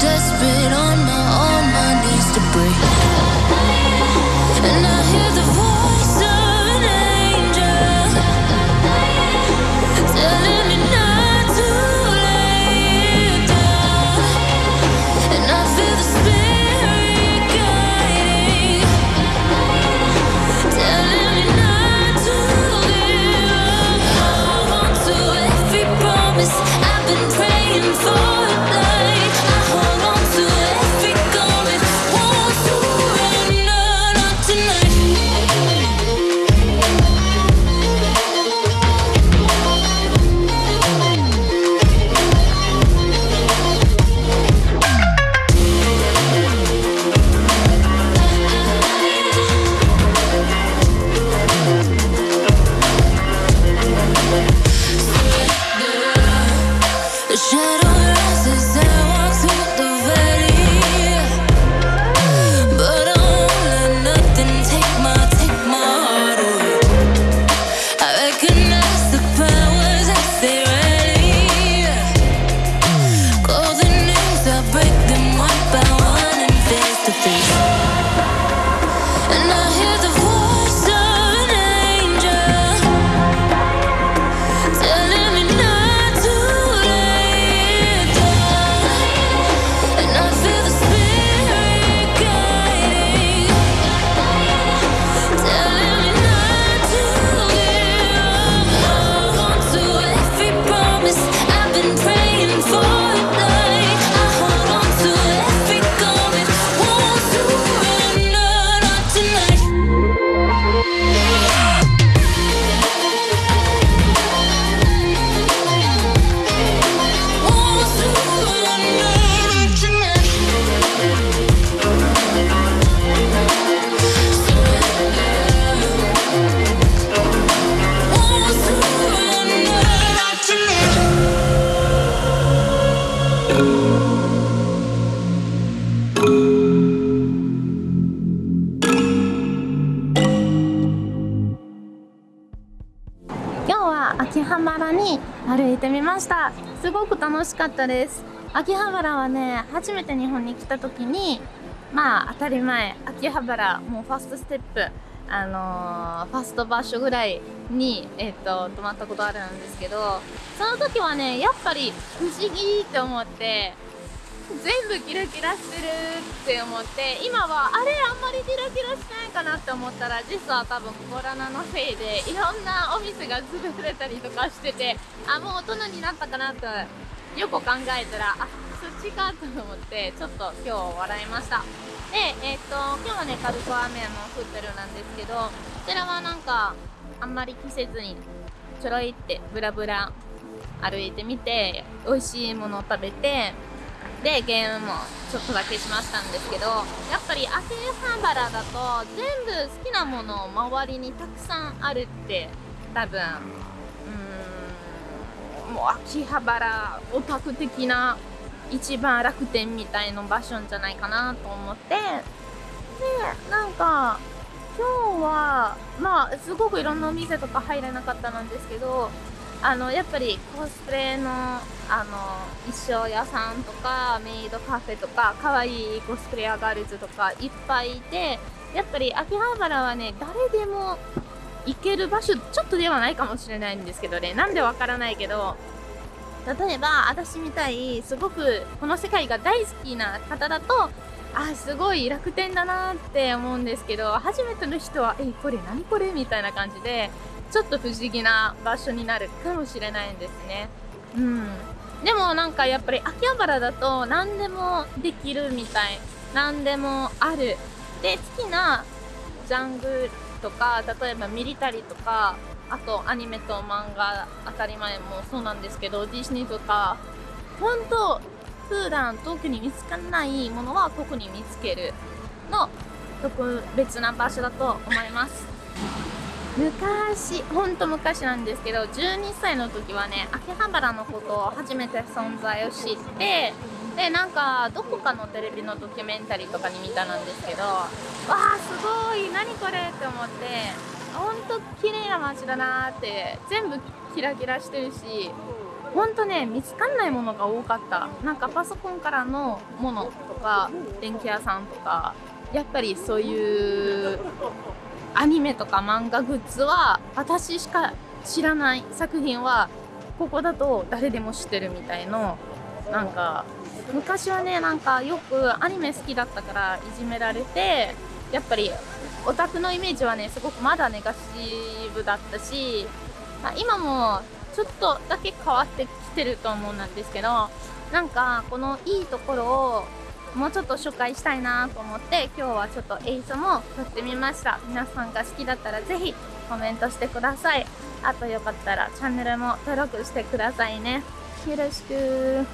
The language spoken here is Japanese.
desperate one by one and face to face. And I hear ました。すごく楽しかったです。秋葉原はね初めて日本に来た時にまあ当たり前。秋葉原もうファーストステップ。あのーファースト場所ぐらいに、えっと泊まったことあるんですけどその時はねやっぱり不思議って思って全部キラキラしてるって思って今はあれあんまりキラキラしてないかなって思ったら実は多分コロナのせいでいろんなお店が潰れたりとかしててあもう大人になったかなとよく考えたらあそっちかと思ってちょっと今日笑いました。でえっ、と今日はね軽く雨も降ってるなんですけどこちらはなんかあんまり着せずにちょろいってブラブラ歩いてみて美味しいものを食べてでゲームもちょっとだけしましたんですけどやっぱり秋葉原だと全部好きなものを周りにたくさんあるって多分うんもう秋葉原オタク的な一番楽天みたいな場所じゃないかなと思ってでなんか今日はまあすごくいろんなお店とか入れなかったなんですけどあのやっぱりコスプレのあの衣装屋さんとかメイドカフェとか可愛いコスプレアガールズとかいっぱいいてやっぱり秋葉原はね誰でも行ける場所ちょっとではないかもしれないんですけどね。なんでわからないけど例えば私みたいすごくこの世界が大好きな方だとあすごい楽天だなって思うんですけど初めての人は「えこれ何これ?」みたいな感じでちょっと不思議な場所になるかもしれないんですね。うん、でもなんかやっぱり秋葉原だと何でもできるみたい何でもあるで好きなジャングルとか例えばミリタリーとかあとアニメと漫画当たり前もそうなんですけどディズニーとか本当普段特に見つからないものは特に見つけるの特別な場所だと思います。昔ほんと昔なんですけど12歳の時はね秋葉原のことを初めて存在を知ってでなんかどこかのテレビのドキュメンタリーとかに見たんですけどわあすごい何これって思ってほんと綺麗な街だなって全部キラキラしてるしほんとね見つかんないものが多かった。なんかパソコンからのものとか電気屋さんとかやっぱりそういうアニメとか漫画グッズは私しか知らない作品はここだと誰でも知ってるみたいのなんか昔はねなんかよくアニメ好きだったからいじめられてやっぱりオタクのイメージはねすごくまだネガシブだったし、今もちょっとだけ変わってきてると思うんですけどなんかこのいいところをもうちょっと紹介したいなと思って今日はちょっと映像も撮ってみました。皆さんが好きだったらぜひコメントしてください。あとよかったらチャンネルも登録してくださいね。よろしく